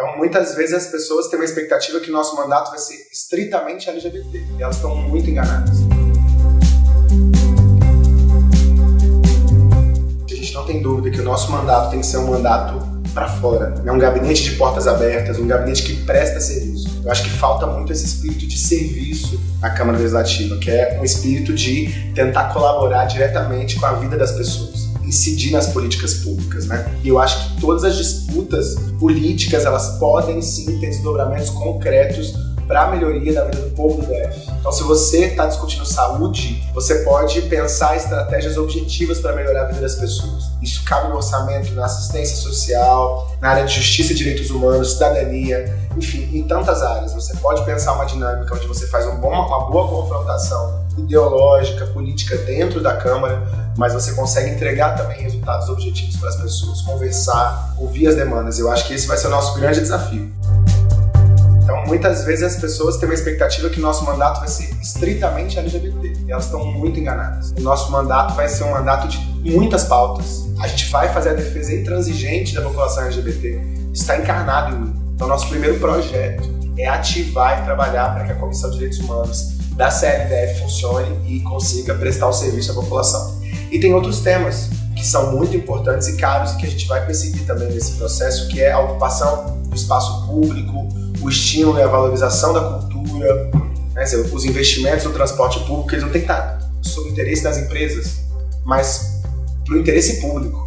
Então, muitas vezes as pessoas têm uma expectativa que o nosso mandato vai ser estritamente LGBT. E elas estão muito enganadas. A gente não tem dúvida que o nosso mandato tem que ser um mandato para fora, né? um gabinete de portas abertas, um gabinete que presta serviço. Eu acho que falta muito esse espírito de serviço na Câmara Legislativa, que é um espírito de tentar colaborar diretamente com a vida das pessoas incidir nas políticas públicas, né? E eu acho que todas as disputas políticas, elas podem sim ter desdobramentos concretos para a melhoria da vida do povo do DF. Então, se você está discutindo saúde, você pode pensar estratégias objetivas para melhorar a vida das pessoas. Isso cabe no orçamento, na assistência social, na área de justiça e direitos humanos, cidadania, enfim, em tantas áreas. Você pode pensar uma dinâmica onde você faz um uma boa confrontação ideológica, política dentro da Câmara, mas você consegue entregar também resultados objetivos para as pessoas, conversar, ouvir as demandas. Eu acho que esse vai ser o nosso grande desafio. Muitas vezes as pessoas têm uma expectativa que o nosso mandato vai ser estritamente LGBT. E elas estão muito enganadas. O nosso mandato vai ser um mandato de muitas pautas. A gente vai fazer a defesa intransigente da população LGBT. Está encarnado em mim. Então, nosso primeiro projeto é ativar e trabalhar para que a Comissão de Direitos Humanos da CLDF funcione e consiga prestar o serviço à população. E tem outros temas que são muito importantes e caros e que a gente vai perseguir também nesse processo, que é a ocupação do espaço público, o estímulo e a valorização da cultura, né, os investimentos no transporte público, eles não têm que estar sob o interesse das empresas, mas para o interesse público.